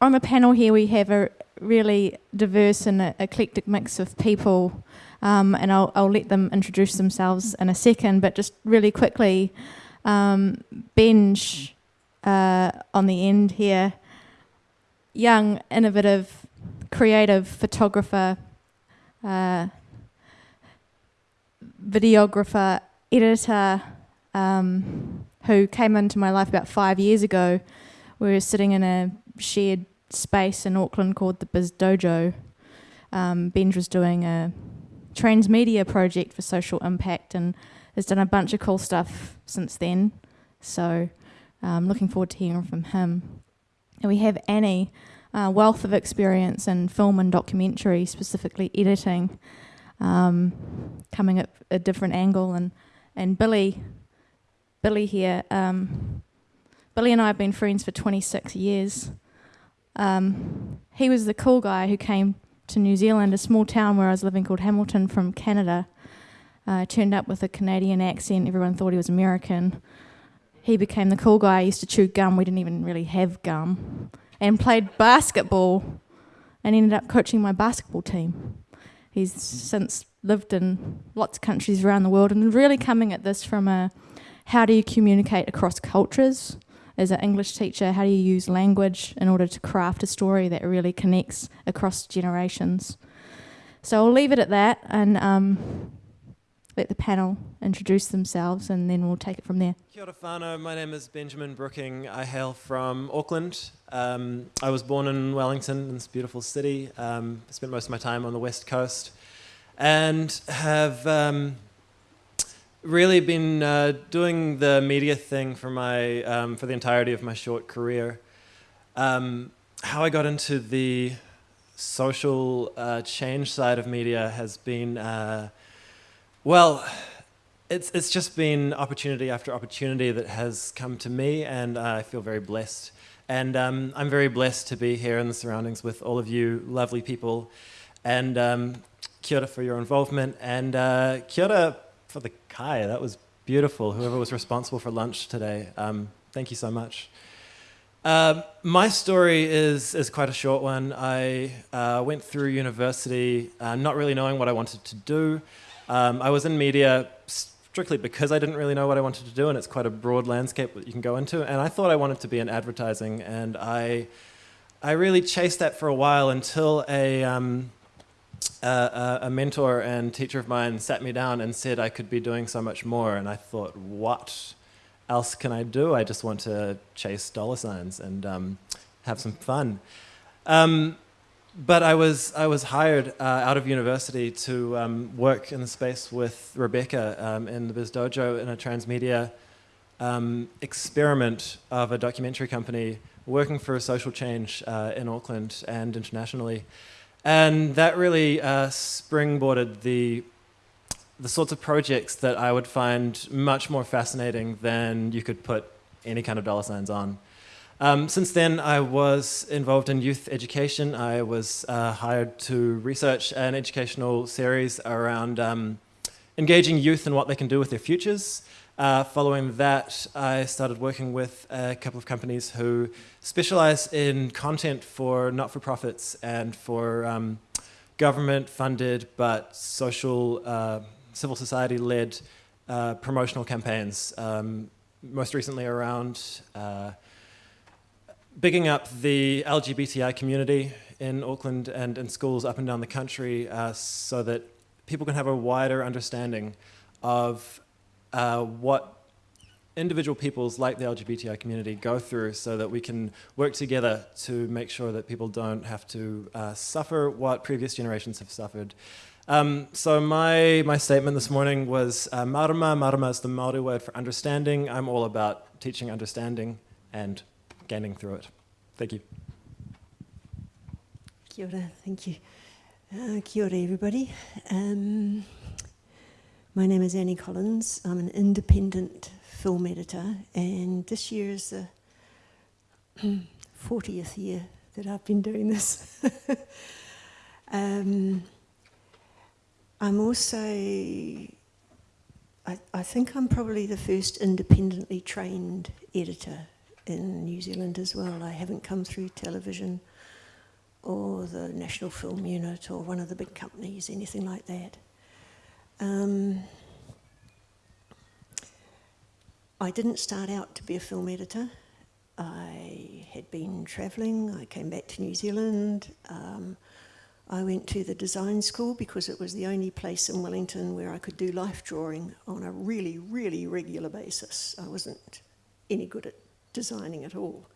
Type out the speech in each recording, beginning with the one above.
on the panel here we have a really diverse and eclectic mix of people, um, and I'll, I'll let them introduce themselves in a second, but just really quickly, um, Benj uh, on the end here, young, innovative, creative photographer, uh, videographer, editor, um, who came into my life about five years ago. We were sitting in a shared space in Auckland called the Biz Dojo. Um, Benj was doing a transmedia project for social impact and has done a bunch of cool stuff since then. So I'm um, looking forward to hearing from him. And we have Annie, a wealth of experience in film and documentary, specifically editing, um, coming at a different angle. And, and Billy, Billy here, um, Billy and I have been friends for 26 years. Um, he was the cool guy who came to New Zealand, a small town where I was living called Hamilton from Canada. Uh, turned up with a Canadian accent. Everyone thought he was American. He became the cool guy. I used to chew gum. We didn't even really have gum. And played basketball and ended up coaching my basketball team. He's since lived in lots of countries around the world and really coming at this from a how do you communicate across cultures? As an English teacher, how do you use language in order to craft a story that really connects across generations? So I'll leave it at that and um, let the panel introduce themselves and then we'll take it from there. Kia ora whanau, my name is Benjamin Brooking. I hail from Auckland. Um, I was born in Wellington, in this beautiful city. Um, spent most of my time on the west coast and have um, really been uh, doing the media thing for my um, for the entirety of my short career. Um, how I got into the social uh, change side of media has been uh, well. It's it's just been opportunity after opportunity that has come to me, and I feel very blessed. And um, I'm very blessed to be here in the surroundings with all of you lovely people. And um, kia ora for your involvement, and uh, kia ora for the kai. That was beautiful. Whoever was responsible for lunch today, um, thank you so much. Uh, my story is, is quite a short one. I uh, went through university uh, not really knowing what I wanted to do. Um, I was in media strictly because I didn't really know what I wanted to do, and it's quite a broad landscape that you can go into. And I thought I wanted to be in advertising, and I, I really chased that for a while until a, um, uh, a mentor and teacher of mine sat me down and said I could be doing so much more. And I thought, what else can I do? I just want to chase dollar signs and um, have some fun. Um, but I was, I was hired uh, out of university to um, work in the space with Rebecca um, in the Biz Dojo in a transmedia um, experiment of a documentary company working for social change uh, in Auckland and internationally. And that really uh, springboarded the, the sorts of projects that I would find much more fascinating than you could put any kind of dollar signs on. Um, since then, I was involved in youth education. I was uh, hired to research an educational series around um, engaging youth and what they can do with their futures. Uh, following that, I started working with a couple of companies who specialize in content for not-for-profits and for um, government-funded but social, uh, civil society-led uh, promotional campaigns. Um, most recently around uh, bigging up the LGBTI community in Auckland and in schools up and down the country uh, so that people can have a wider understanding of uh, what individual peoples like the LGBTI community go through so that we can work together to make sure that people don't have to uh, suffer what previous generations have suffered. Um, so my, my statement this morning was uh, marama. Marama is the Māori word for understanding. I'm all about teaching understanding and gaining through it. Thank you. Kia ora, thank you. Uh, kia ora everybody. Um, my name is Annie Collins. I'm an independent film editor, and this year is the 40th year that I've been doing this. um, I'm also, I, I, think I'm probably the first independently trained editor in New Zealand as well. I haven't come through television or the National Film Unit or one of the big companies, anything like that. Um, I didn't start out to be a film editor. I had been travelling, I came back to New Zealand. Um, I went to the design school because it was the only place in Wellington where I could do life drawing on a really, really regular basis. I wasn't any good at designing at all,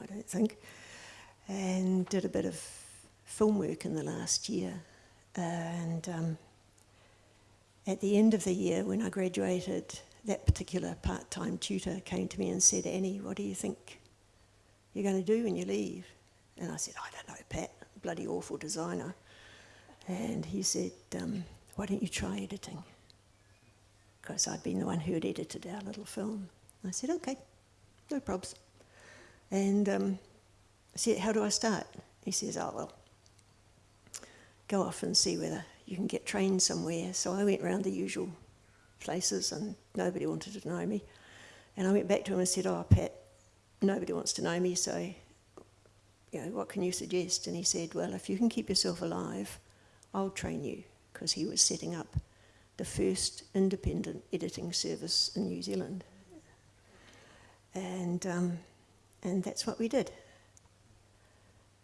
I don't think. And did a bit of film work in the last year. And um, at the end of the year, when I graduated, that particular part time tutor came to me and said, Annie, what do you think you're going to do when you leave? And I said, I don't know, Pat, bloody awful designer. And he said, um, Why don't you try editing? Because I'd been the one who had edited our little film. I said, Okay, no probs. And um, I said, How do I start? He says, Oh, well, go off and see whether you can get trained somewhere. So I went round the usual places and nobody wanted to know me. And I went back to him and said, Oh, Pat, nobody wants to know me, so you know, what can you suggest? And he said, Well, if you can keep yourself alive, I'll train you, because he was setting up the first independent editing service in New Zealand. And, um, and that's what we did.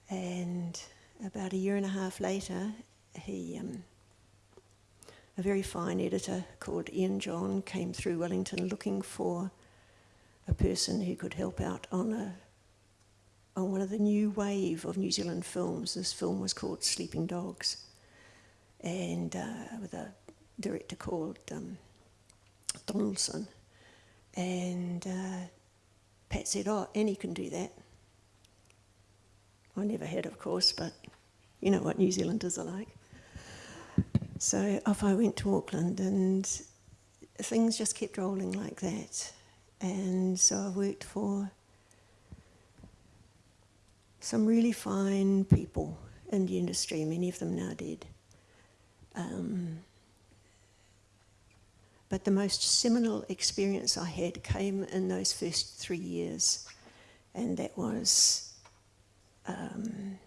And about a year and a half later, he, um, a very fine editor called Ian John came through Wellington looking for a person who could help out on a on one of the new wave of New Zealand films. This film was called Sleeping Dogs, and uh, with a director called um, Donaldson. And uh, Pat said, "Oh, Annie can do that." I never had, of course, but you know what New Zealanders are like. So off I went to Auckland, and things just kept rolling like that. And so I worked for some really fine people in the industry, many of them now dead. Um, but the most seminal experience I had came in those first three years, and that was um,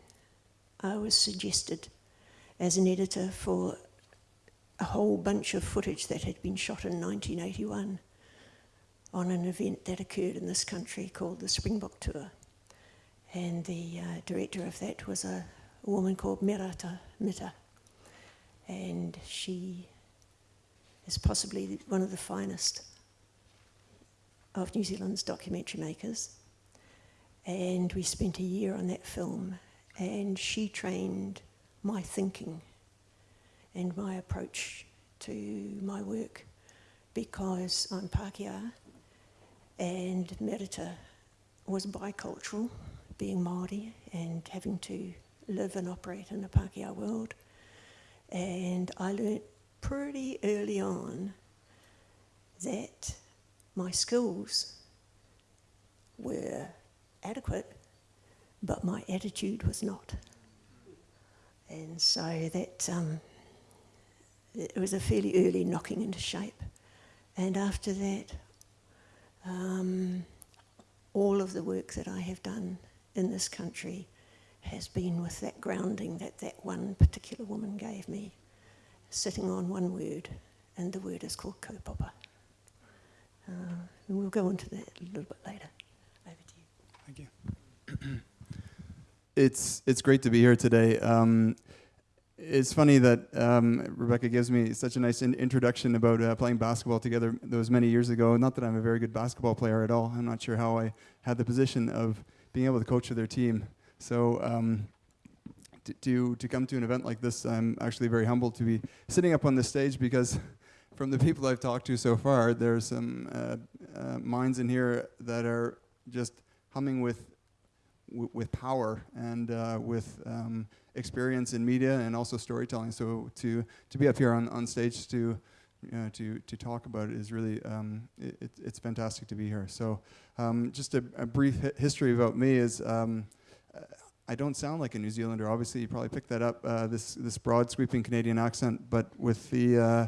I was suggested as an editor for a whole bunch of footage that had been shot in 1981 on an event that occurred in this country called the Springbok Tour. And the uh, director of that was a, a woman called Merata Mita. And she is possibly one of the finest of New Zealand's documentary makers. And we spent a year on that film, and she trained my thinking and my approach to my work because I'm Pākehā and Merata was bicultural, being Māori and having to live and operate in the Pākehā world. And I learnt pretty early on that my skills were adequate, but my attitude was not. And so that um, it was a fairly early knocking into shape. And after that, um, all of the work that I have done in this country has been with that grounding that that one particular woman gave me, sitting on one word, and the word is called kaupapa. Uh, and we'll go into that a little bit later. Over to you. Thank you. it's it's great to be here today. Um, it's funny that um, Rebecca gives me such a nice in introduction about uh, playing basketball together. those many years ago. Not that I'm a very good basketball player at all. I'm not sure how I had the position of being able to coach their team. So um, to to come to an event like this, I'm actually very humbled to be sitting up on this stage because. From the people I've talked to so far, there's some uh, uh, minds in here that are just humming with with power and uh, with um, experience in media and also storytelling. So to to be up here on, on stage to to to talk about it is really um, it, it's fantastic to be here. So um, just a, a, brief hi history about me is. Um, I don't sound like a New Zealander. Obviously, you probably picked that up. Uh, this this broad, sweeping Canadian accent, but with the uh,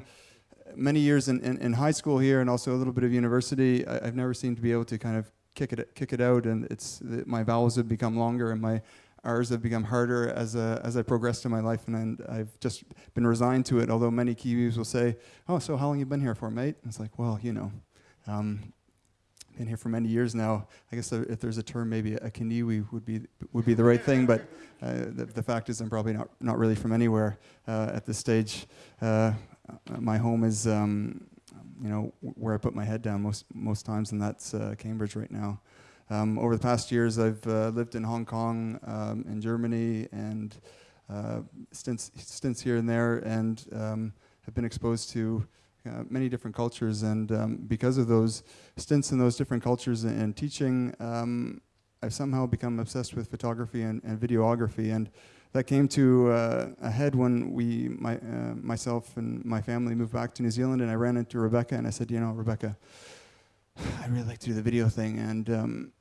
many years in, in, in, high school here and also a little bit of university, I, have never seemed to be able to kind of kick it kick it out, and it's my vowels have become longer and my R's have become harder as a, as I progressed in my life, and, I've just been resigned to it. Although many Kiwis will say, "Oh, so how long you been here for, mate?" And it's like, well, you know, um, been here for many years now. I guess if there's a term, maybe a Kiniwi would be would be the right thing. But uh, the, the, fact is, I'm probably not not really from anywhere uh, at this stage. Uh, my home is, um, you know, where I put my head down most most times, and that's uh, Cambridge right now. Um, over the past years, I've uh, lived in Hong Kong, um, in Germany, and uh, stints stints here and there, and um, have been exposed to uh, many different cultures, and um, because of those stints in those different cultures and, and teaching, um, I've somehow become obsessed with photography and, and videography, and that came to uh, a head when we, my, uh, myself and my family moved back to New Zealand, and I ran into Rebecca, and I said, you know, Rebecca, I'd really like to do the video thing, and um,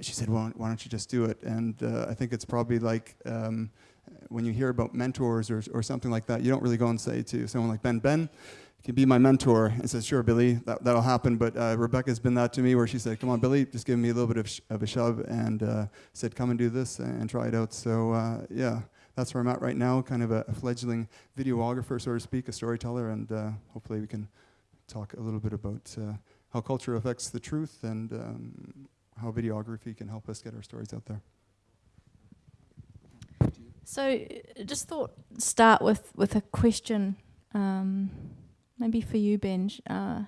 she said, well, why don't you just do it? And uh, I think it's probably like um, when you hear about mentors or, or something like that, you don't really go and say to someone like Ben, Ben, can be my mentor. And says, sure, Billy, that, that'll happen. But uh, Rebecca's been that to me where she said, come on, Billy, just give me a little bit of, of a shove and uh, said, come and do this and try it out. So uh, yeah, that's where I'm at right now, kind of a, a fledgling videographer, so to speak, a storyteller. And uh, hopefully we can talk a little bit about uh, how culture affects the truth and um, how videography can help us get our stories out there. So, just thought start with with a question. Um, maybe for you, Benj. Uh,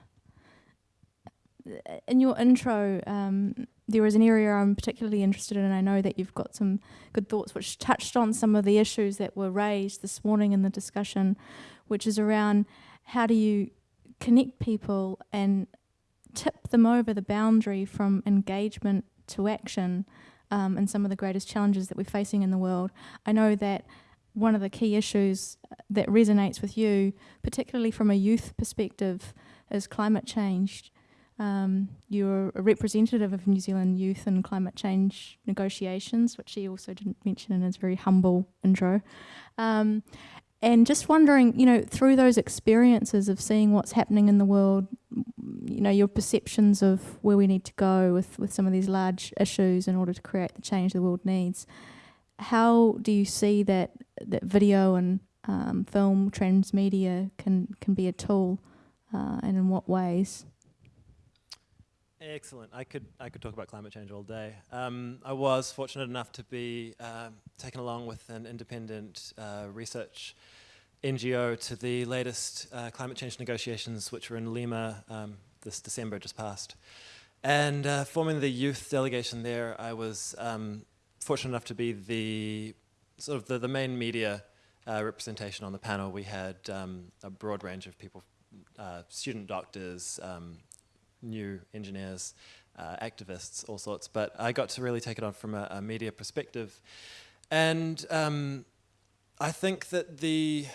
in your intro, um, there was an area I'm particularly interested in, and I know that you've got some good thoughts which touched on some of the issues that were raised this morning in the discussion, which is around how do you connect people and tip them over the boundary from engagement to action um, and some of the greatest challenges that we're facing in the world. I know that one of the key issues that resonates with you, particularly from a youth perspective, is climate change. Um, you're a representative of New Zealand youth and climate change negotiations, which he also didn't mention in his very humble intro. Um, and just wondering, you know, through those experiences of seeing what's happening in the world, you know, your perceptions of where we need to go with, with some of these large issues in order to create the change the world needs how do you see that that video and um, film transmedia can can be a tool, uh, and in what ways? Excellent. I could I could talk about climate change all day. Um, I was fortunate enough to be um, taken along with an independent uh, research NGO to the latest uh, climate change negotiations, which were in Lima um, this December just past. And uh, forming the youth delegation there, I was um, fortunate enough to be the sort of the, the main media uh, representation on the panel. We had um, a broad range of people, uh, student doctors, um, new engineers, uh, activists, all sorts. But I got to really take it on from a, a media perspective. And um, I think that the,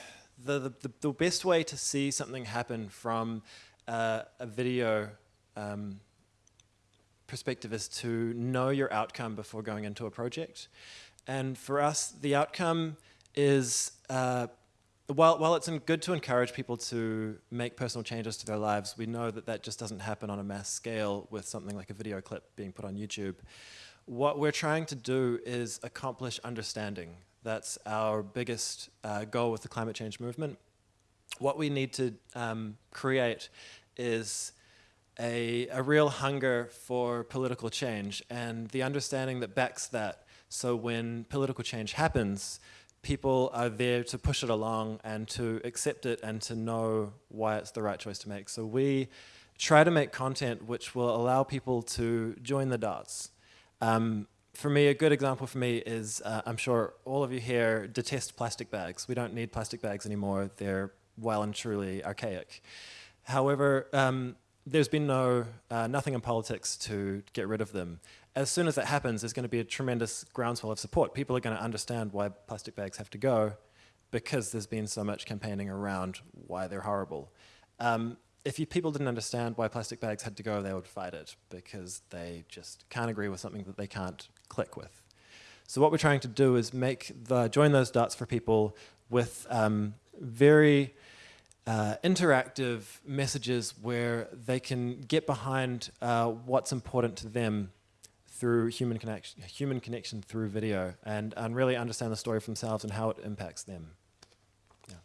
the, the, the, best way to see something happen from uh, a video um, perspective is to know your outcome before going into a project. And for us, the outcome is, uh, while, while it's good to encourage people to make personal changes to their lives, we know that that just doesn't happen on a mass scale with something like a video clip being put on YouTube. What we're trying to do is accomplish understanding. That's our biggest uh, goal with the climate change movement. What we need to um, create is a, a real hunger for political change and the understanding that backs that. So when political change happens, people are there to push it along and to accept it and to know why it's the right choice to make. So we try to make content which will allow people to join the dots. Um, for me, a good example for me is, uh, I'm sure all of you here detest plastic bags. We don't need plastic bags anymore. They're well and truly archaic. However, um, there's been no, uh, nothing in politics to get rid of them. As soon as that happens, there's going to be a tremendous groundswell of support. People are going to understand why plastic bags have to go because there's been so much campaigning around why they're horrible. Um, if you, people didn't understand why plastic bags had to go, they would fight it because they just can't agree with something that they can't click with. So what we're trying to do is make the, join those dots for people with um, very uh, interactive messages where they can get behind uh, what's important to them through human connection, human connection through video, and, and really understand the story for themselves and how it impacts them. Yeah.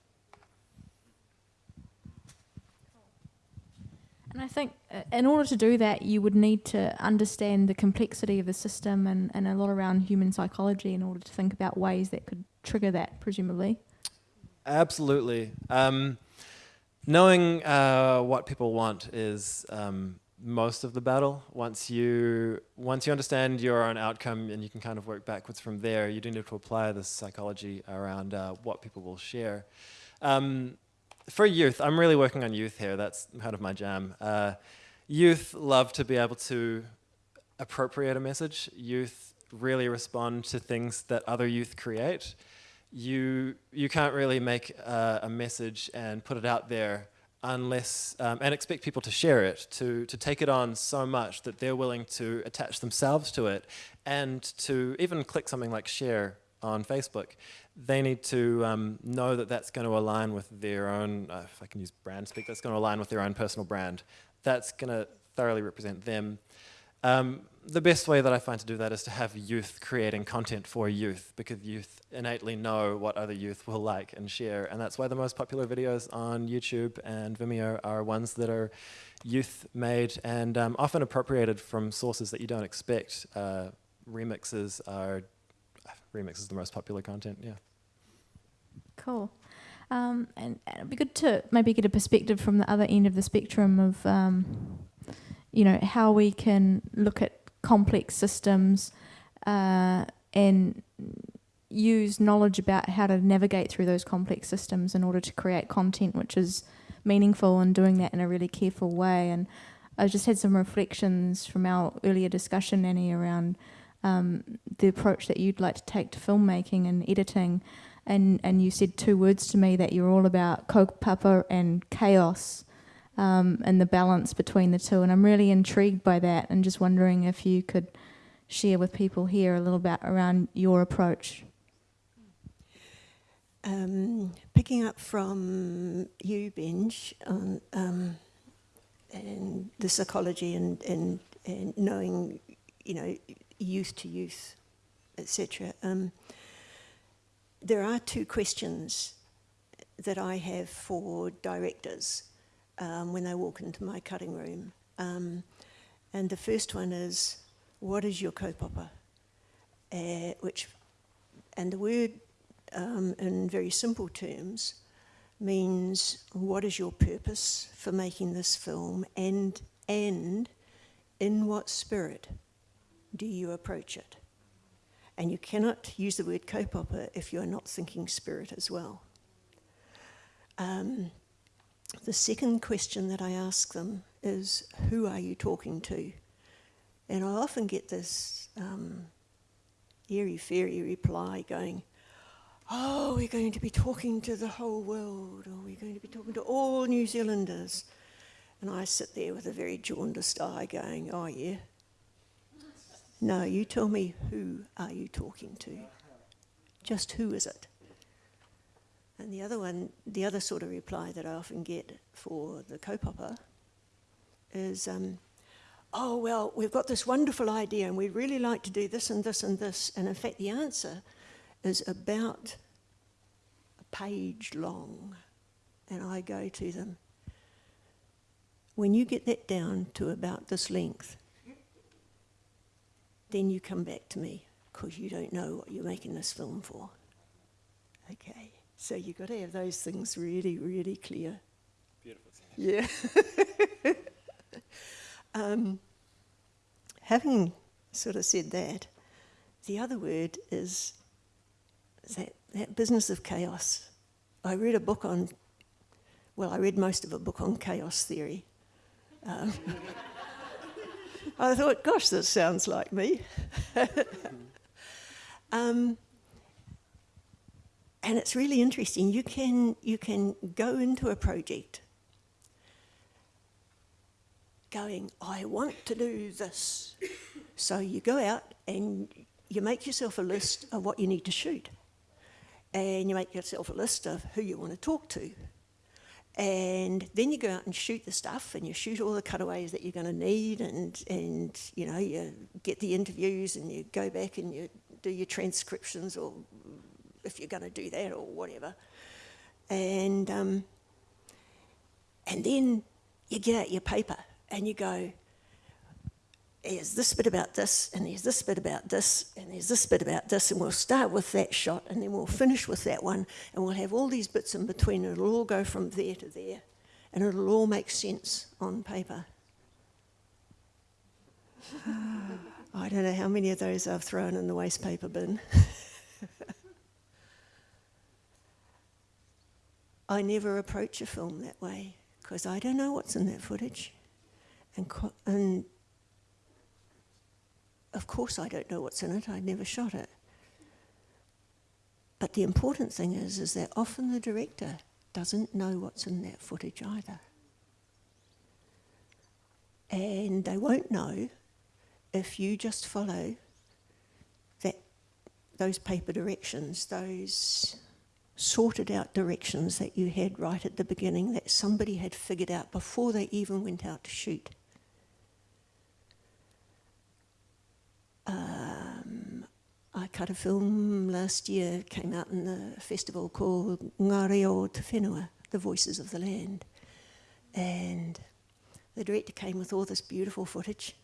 And I think uh, in order to do that, you would need to understand the complexity of the system and, and a lot around human psychology in order to think about ways that could trigger that, presumably. Absolutely. Um, knowing uh, what people want is um, most of the battle. Once you once you understand your own outcome and you can kind of work backwards from there, you do need to apply this psychology around uh, what people will share. Um, for youth, I'm really working on youth here. That's kind of my jam. Uh, youth love to be able to appropriate a message. Youth really respond to things that other youth create. You you can't really make uh, a message and put it out there unless um, and expect people to share it, to to take it on so much that they're willing to attach themselves to it, and to even click something like share on Facebook. They need to um, know that that's going to align with their own, uh, if I can use brand speak, that's going to align with their own personal brand. That's going to thoroughly represent them. Um, the best way that I find to do that is to have youth creating content for youth because youth innately know what other youth will like and share and that's why the most popular videos on YouTube and Vimeo are ones that are youth made and um, often appropriated from sources that you don't expect. Uh, remixes are, remix is the most popular content, yeah. Cool. Um, and, and it'd be good to maybe get a perspective from the other end of the spectrum of, um, you know, how we can look at complex systems uh, and use knowledge about how to navigate through those complex systems in order to create content which is meaningful and doing that in a really careful way. And I just had some reflections from our earlier discussion, Annie, around um, the approach that you'd like to take to filmmaking and editing. And, and you said two words to me that you're all about kaupapa and chaos um, and the balance between the two. And I'm really intrigued by that and just wondering if you could share with people here a little bit around your approach. Um, picking up from you, Benj, on um, and the psychology and, and, and knowing, you know, youth to youth, etc. Um, there are two questions that I have for directors um, when they walk into my cutting room. Um, and the first one is, what is your kaupapa? Uh, which, and the word um, in very simple terms means what is your purpose for making this film and, and in what spirit do you approach it? And you cannot use the word kaupapa if you're not thinking spirit as well. Um, the second question that I ask them is, who are you talking to? And I often get this um, airy-fairy reply going, oh, we're going to be talking to the whole world, or we're going to be talking to all New Zealanders. And I sit there with a very jaundiced eye going, oh yeah. No, you tell me who are you talking to? Just who is it? And the other one, the other sort of reply that I often get for the kaupapa is, um, oh, well, we've got this wonderful idea and we'd really like to do this and this and this. And in fact, the answer is about a page long. And I go to them, when you get that down to about this length, then you come back to me because you don't know what you're making this film for. Okay. So you've got to have those things really, really clear. Beautiful. Yeah. um, having sort of said that, the other word is that, that business of chaos. I read a book on, well, I read most of a book on chaos theory. Um, I thought, gosh, this sounds like me. um, and it's really interesting. You can, you can go into a project going, I want to do this. So you go out and you make yourself a list of what you need to shoot. And you make yourself a list of who you want to talk to. And then you go out and shoot the stuff, and you shoot all the cutaways that you're going to need, and and you know you get the interviews, and you go back and you do your transcriptions, or if you're going to do that, or whatever. And um, and then you get out your paper and you go, there's this bit about this, and there's this bit about this, and there's this bit about this, and we'll start with that shot, and then we'll finish with that one, and we'll have all these bits in between, and it'll all go from there to there, and it'll all make sense on paper. I don't know how many of those I've thrown in the waste paper bin. I never approach a film that way because I don't know what's in that footage. And, and of course, I don't know what's in it, I never shot it. But the important thing is, is that often the director doesn't know what's in that footage either. And they won't know if you just follow that, those paper directions, those sorted out directions that you had right at the beginning that somebody had figured out before they even went out to shoot. Um, I cut a film last year, came out in the festival called Ngā Reo o Te Whenua, The Voices of the Land. And the director came with all this beautiful footage.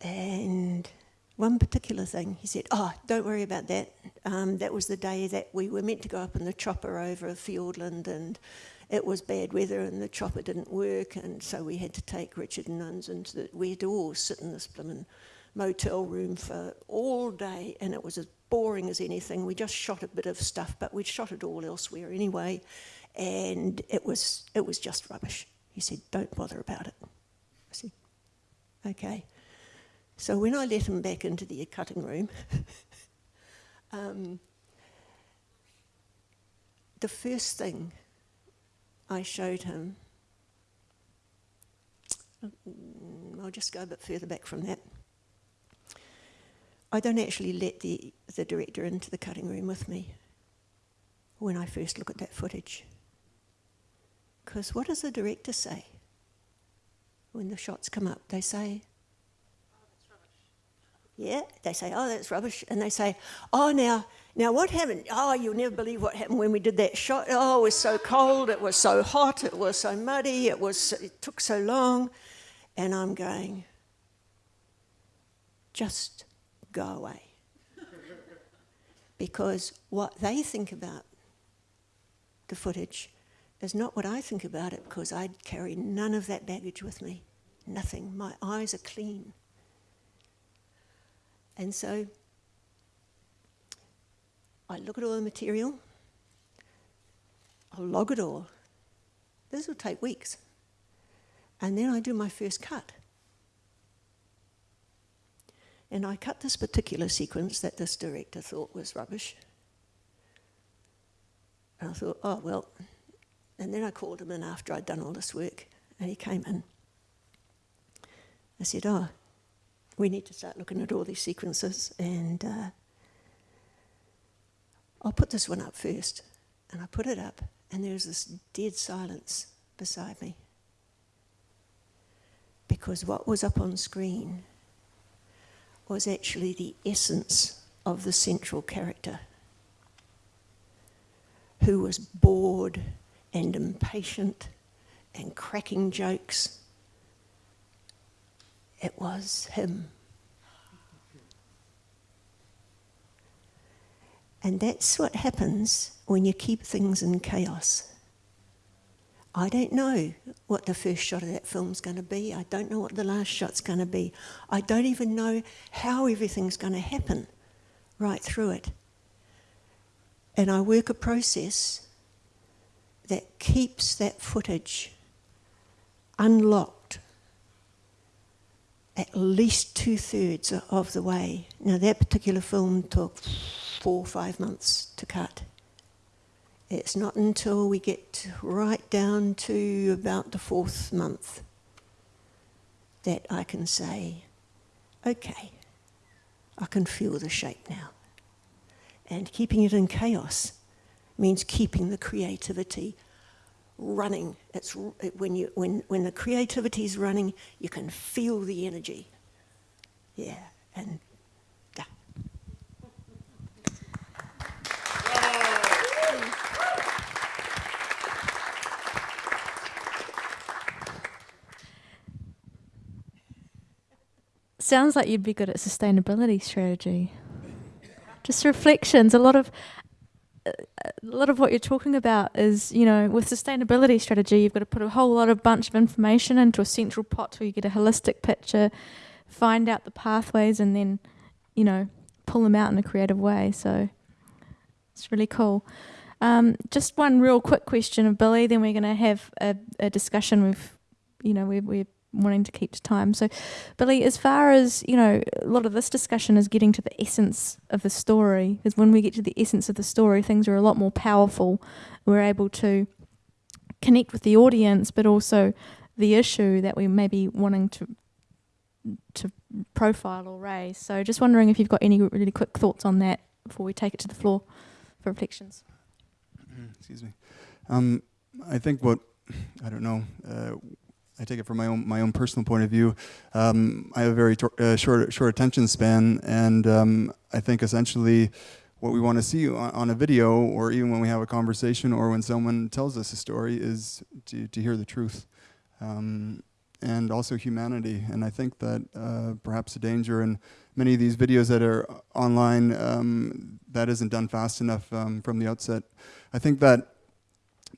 And one particular thing, he said, oh, don't worry about that. Um, that was the day that we were meant to go up in the chopper over Fiordland and it was bad weather and the chopper didn't work and so we had to take Richard and Nunns into the, we had to all sit in this blooming motel room for all day and it was as boring as anything. We just shot a bit of stuff, but we'd shot it all elsewhere anyway, and it was it was just rubbish. He said, "Don't bother about it." I said, "Okay." So when I let him back into the cutting room, um, the first thing I showed him, I'll just go a bit further back from that. I don't actually let the, the director into the cutting room with me when I first look at that footage. Because what does the director say when the shots come up? They say, yeah, they say, oh, that's rubbish. And they say, oh, now, now what happened? Oh, you'll never believe what happened when we did that shot. Oh, it was so cold, it was so hot, it was so muddy, it, was, it took so long. And I'm going, just go away. because what they think about the footage is not what I think about it because I'd carry none of that baggage with me. Nothing. My eyes are clean. And so I look at all the material, I'll log it all. This will take weeks. And then I do my first cut. And I cut this particular sequence that this director thought was rubbish. And I thought, oh, well. And then I called him in after I'd done all this work, and he came in. I said, oh, we need to start looking at all these sequences, and uh, I'll put this one up first. And I put it up, and there's this dead silence beside me. Because what was up on screen was actually the essence of the central character, who was bored and impatient and cracking jokes. It was him. And that's what happens when you keep things in chaos. I don't know what the first shot of that film's going to be. I don't know what the last shot's going to be. I don't even know how everything's going to happen right through it. And I work a process that keeps that footage unlocked at least two thirds of the way. Now, that particular film took four or five months to cut. It's not until we get right down to about the fourth month that I can say, okay, I can feel the shape now. And keeping it in chaos means keeping the creativity running. It's it, when you when when the creativity is running, you can feel the energy. Yeah, and yeah. Sounds like you'd be good at sustainability strategy. Just reflections. A lot of a lot of what you're talking about is, you know, with sustainability strategy, you've got to put a whole lot of bunch of information into a central pot so you get a holistic picture, find out the pathways, and then, you know, pull them out in a creative way. So it's really cool. Um, just one real quick question of Billy, then we're going to have a, a discussion with, you know, we're, we're wanting to keep to time. So, Billy, as far as you know, a lot of this discussion is getting to the essence of the story. Because when we get to the essence of the story, things are a lot more powerful. We're able to connect with the audience, but also the issue that we may be wanting to to profile or raise. So, just wondering if you've got any really quick thoughts on that before we take it to the floor for reflections. Excuse me. Um, I think what I don't know. Uh, I take it from my own my own personal point of view. Um, I have a very uh, short short attention span, and um, I think essentially what we want to see on, on, a video, or even when we have a conversation, or when someone tells us a story, is to to hear the truth, um, and also humanity. And I think that uh, perhaps the danger in many of these videos that are online um, that isn't done fast enough um, from the outset. I think that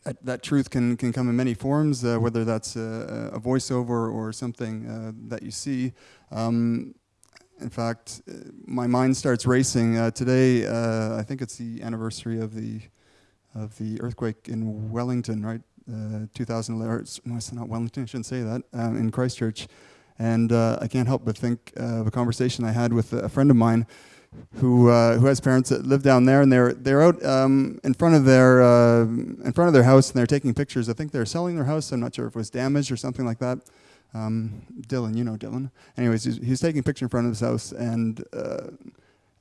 that, that, truth can, can come in many forms, uh, whether that's a, a, voiceover or something uh, that you see. Um, in fact, uh, my mind starts racing. Uh, today, uh, I think it's the anniversary of the of the earthquake in Wellington, right? Uh, 2011. No, it's not Wellington. I shouldn't say that. Um, in Christchurch, and I can't help but think of a conversation I had with a friend of mine who uh, who has parents that live down there, and they're they're out um, in front of their uh, in front of their house, and they're taking pictures. I think they're selling their house. I'm not sure if it was damaged or something like that. Um, Dylan, you know Dylan. Anyways, he's, he's, taking a picture in front of his house, and uh,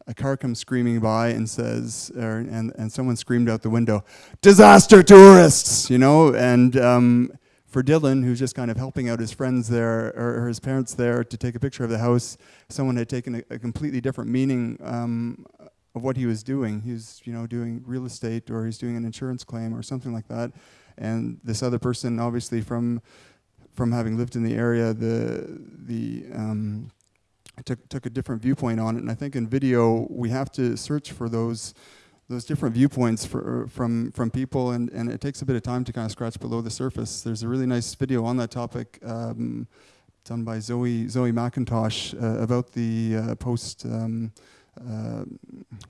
a car comes screaming by and says, er, and and someone screamed out the window, "Disaster tourists!" You know, and um, for Dylan, who's just kind of helping out his friends there or his parents there to take a picture of the house, someone had taken a, a completely different meaning um, of what he was doing. He was, you know, doing real estate or he's doing an insurance claim or something like that. And this other person, obviously from from having lived in the area, the the um, took took a different viewpoint on it. And I think in video we have to search for those those different viewpoints for, from from people, and, and it takes a bit of time to kind of scratch below the surface. There's a really nice video on that topic um, done by Zoe Zoe McIntosh uh, about the uh, post um, uh,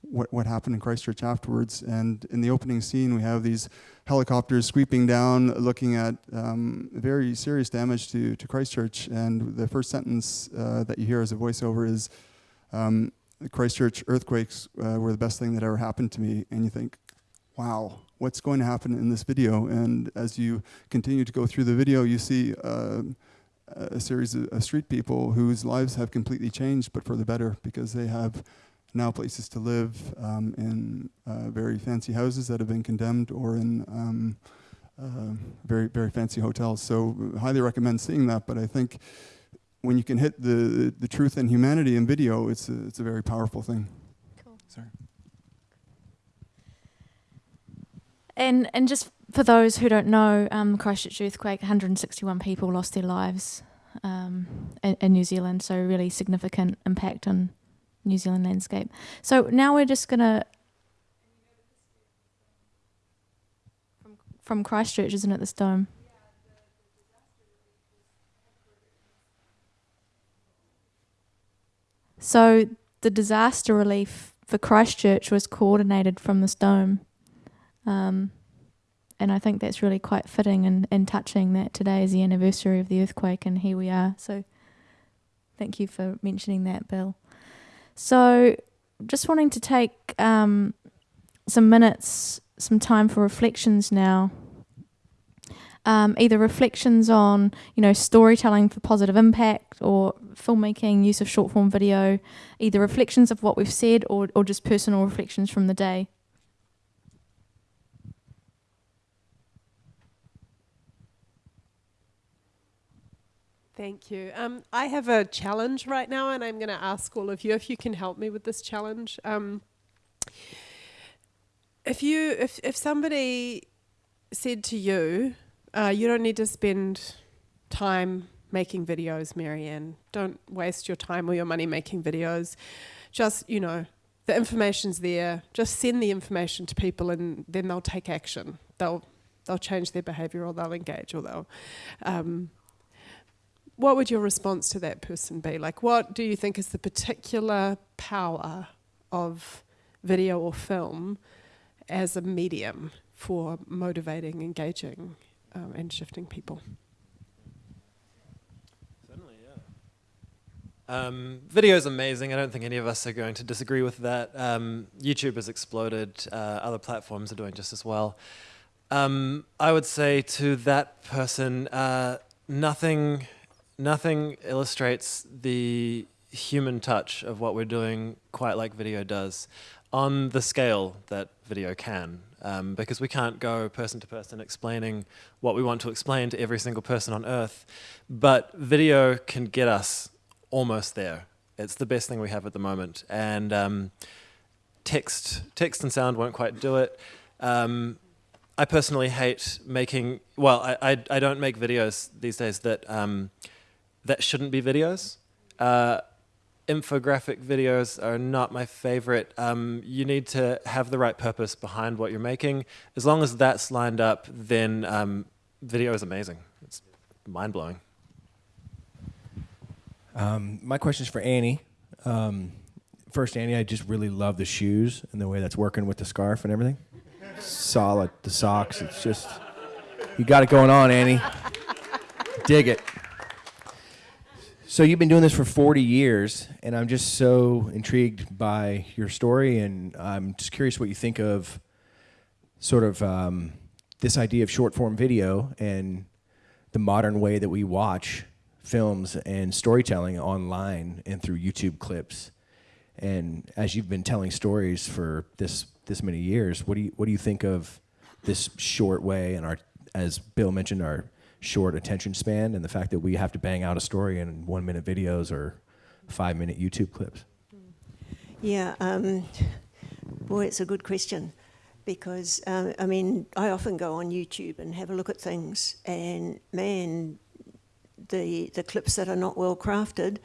what what happened in Christchurch afterwards. And in the opening scene, we have these helicopters sweeping down, looking at um, very serious damage to to Christchurch. And the first sentence uh, that you hear as a voiceover is. Um, the Christchurch earthquakes uh, were the best thing that ever happened to me. And you think, wow, what's going to happen in this video? And as you continue to go through the video, you see uh, a series of, street people whose lives have completely changed, but for the better, because they have now places to live um, in uh, very fancy houses that have been condemned or in um, uh, very, very fancy hotels. So, highly recommend seeing that. But I think when you can hit the, the truth and humanity in video, it's a, it's a very powerful thing. Cool. Sorry. And and just for those who don't know, um, Christchurch earthquake, 161 people lost their lives um, in, in, New Zealand. So really significant impact on New Zealand landscape. So now we're just gonna from, from Christchurch, isn't it? This dome. So the disaster relief for Christchurch was coordinated from this dome. Um, and I think that's really quite fitting and, and touching that today is the anniversary of the earthquake and here we are. So thank you for mentioning that, Bill. So just wanting to take um, some minutes, some time for reflections now um, either reflections on you know storytelling for positive impact or filmmaking, use of short form video, either reflections of what we've said or, or just personal reflections from the day. Thank you. Um, I have a challenge right now, and I'm going to ask all of you if you can help me with this challenge. Um, if you, if if somebody said to you, uh, you don't need to spend time making videos, Marianne. Don't waste your time or your money making videos. Just you know, the information's there. Just send the information to people, and then they'll take action. They'll they'll change their behaviour, or they'll engage, or they'll. Um, what would your response to that person be? Like, what do you think is the particular power of video or film as a medium for motivating, engaging, um, and shifting people? Certainly, yeah. Um, video is amazing. I don't think any of us are going to disagree with that. Um, YouTube has exploded. Uh, other platforms are doing just as well. Um, I would say to that person, uh, nothing nothing illustrates the human touch of what we're doing quite like video does on the scale that video can. Um, because we can't go person to person explaining what we want to explain to every single person on earth. But video can get us almost there. It's the best thing we have at the moment. And um, text, text and sound won't quite do it. Um, I personally hate making, well, I, I, I, don't make videos these days that um, that shouldn't be videos. Uh, infographic videos are not my favorite. Um, you need to have the right purpose behind what you're making. As long as that's lined up, then um, video is amazing. It's mind blowing. Um, my question is for Annie. Um, first, Annie, I just really love the shoes and the way that's working with the scarf and everything. Solid. The socks. It's just, you got it going on, Annie. Dig it. So you've been doing this for 40 years, and I'm just so intrigued by your story, and I'm just curious what you think of sort of um, this idea of short form video and the modern way that we watch films and storytelling online and through YouTube clips. And as you've been telling stories for this this many years, what do you what do you think of this short way and our, as Bill mentioned, our short attention span and the fact that we have to bang out a story in one minute videos or five minute YouTube clips? Yeah, um, boy, it's a good question because um, I mean, I often go on YouTube and have a look at things, and man, the the clips that are not well crafted,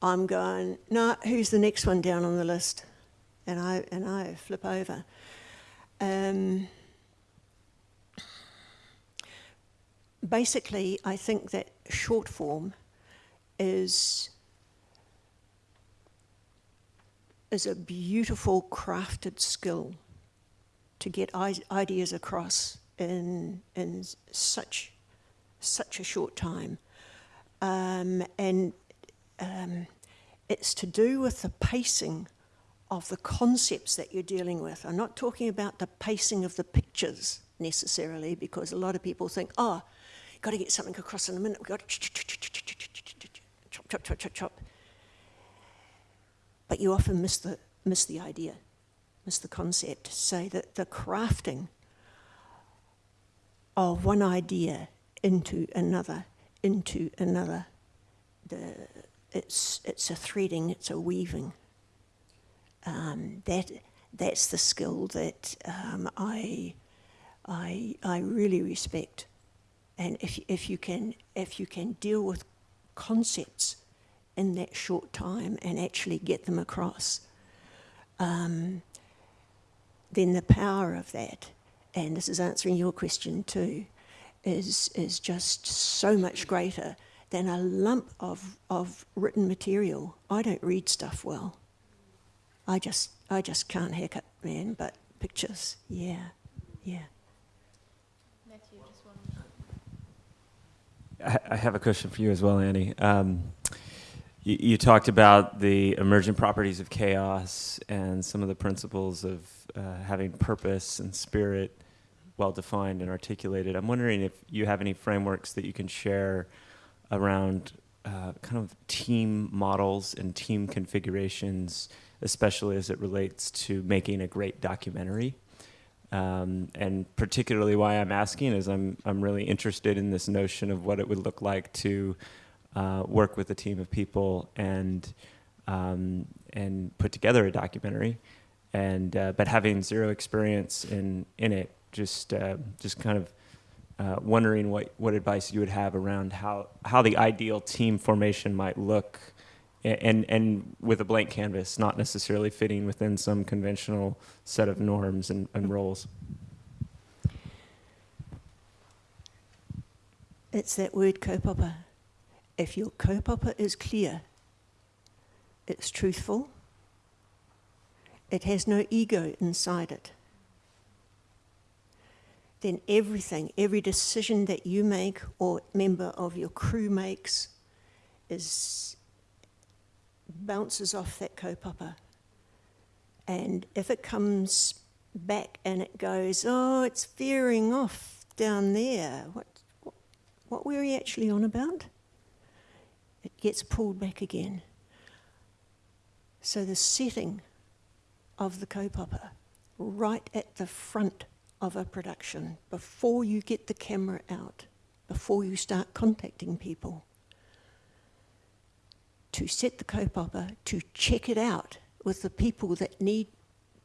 I'm going, no, nah, who's the next one down on the list? And I and I flip over. Um, basically, I think that short form is is a beautiful crafted skill to get ideas across in in such such a short time, um, and um, it's to do with the pacing of the concepts that you're dealing with. I'm not talking about the pacing of the pictures necessarily, because a lot of people think, oh, got to get something across in a minute. We've got to chop, chop, chop, chop, chop. But you often miss the, miss the idea, miss the concept. So that the crafting of one idea into another, into another, the, it's, it's a threading, it's a weaving. Um, that, that's the skill that um, I, I, I really respect and if, if, you can, if you can deal with concepts in that short time and actually get them across, um, then the power of that, and this is answering your question too, is, is just so much greater than a lump of, of written material. I don't read stuff well. I just, I just can't hack it, man, but pictures, yeah, yeah. I have a question for you as well, Annie. Um, you, you, talked about the emergent properties of chaos and some of the principles of uh, having purpose and spirit well defined and articulated. I'm wondering if you have any frameworks that you can share around uh, kind of team models and team configurations, especially as it relates to making a great documentary. Um, and particularly why I'm asking is I'm, I'm really interested in this notion of what it would look like to uh, work with a team of people and um, and put together a documentary. And uh, but having zero experience in in it, just uh, just kind of uh, wondering what what advice you would have around how how the ideal team formation might look. And and with a blank canvas, not necessarily fitting within some conventional set of norms and, and roles. It's that word kaupapa. If your kaupapa is clear, it's truthful, it has no ego inside it, then everything, every decision that you make or member of your crew makes is bounces off that kaupapa. And if it comes back and it goes, oh, it's veering off down there, what, what were we actually on about? It gets pulled back again. So the setting of the kaupapa, right at the front of a production, before you get the camera out, before you start contacting people, to set the kaupapa, to check it out with the people that need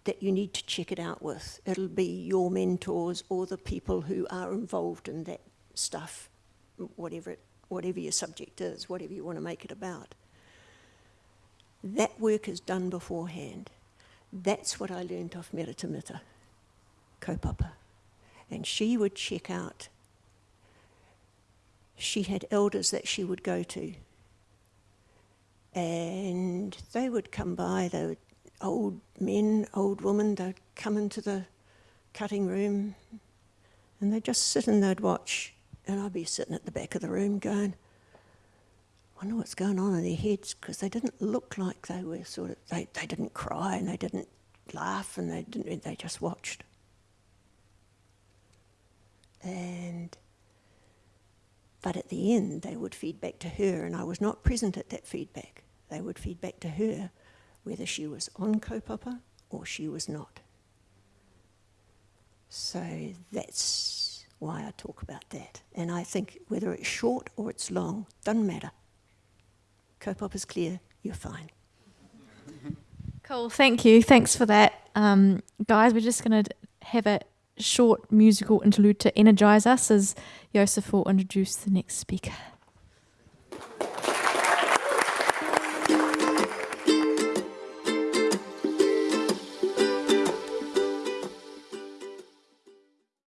that you need to check it out with. It'll be your mentors or the people who are involved in that stuff, whatever it, whatever your subject is, whatever you want to make it about. That work is done beforehand. That's what I learned off Merata Mita, kaupapa. And she would check out. She had elders that she would go to. And they would come by, they would old men, old women, they'd come into the cutting room and they'd just sit and they'd watch. And I'd be sitting at the back of the room going, I wonder what's going on in their heads because they didn't look like they were sort of, they, they didn't cry and they didn't laugh and they didn't, they just watched. And, but at the end, they would feed back to her, and I was not present at that feedback. They would feed back to her whether she was on kaupapa or she was not. So that's why I talk about that. And I think whether it's short or it's long, doesn't matter. Kaupapa is clear, you're fine. Cool. Thank you. Thanks for that. Um, guys, we're just going to have a short musical interlude to energize us as Joseph will introduce the next speaker.